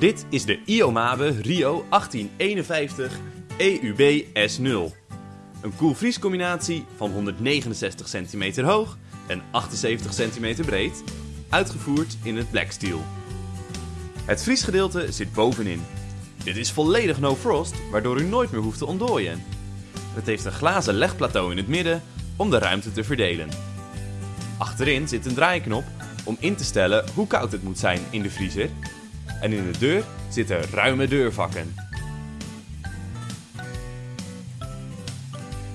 Dit is de Iomabe Rio 1851 EUB S0. Een koelvriescombinatie van 169 cm hoog en 78 cm breed, uitgevoerd in het black steel. Het vriesgedeelte zit bovenin. Dit is volledig no frost, waardoor u nooit meer hoeft te ontdooien. Het heeft een glazen legplateau in het midden om de ruimte te verdelen. Achterin zit een draaiknop om in te stellen hoe koud het moet zijn in de vriezer. En in de deur zitten ruime deurvakken.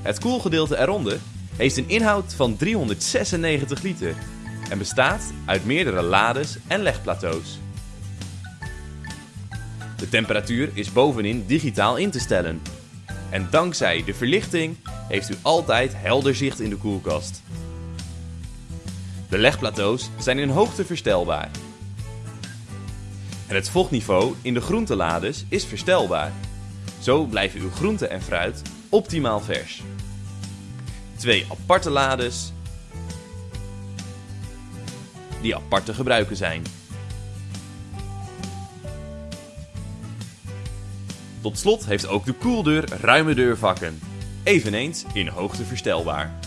Het koelgedeelte eronder heeft een inhoud van 396 liter en bestaat uit meerdere lades en legplateaus. De temperatuur is bovenin digitaal in te stellen. En dankzij de verlichting heeft u altijd helder zicht in de koelkast. De legplateaus zijn in hoogte verstelbaar. En het vochtniveau in de groentelades is verstelbaar. Zo blijven uw groenten en fruit optimaal vers. Twee aparte lades die apart te gebruiken zijn. Tot slot heeft ook de koeldeur ruime deurvakken, eveneens in hoogte verstelbaar.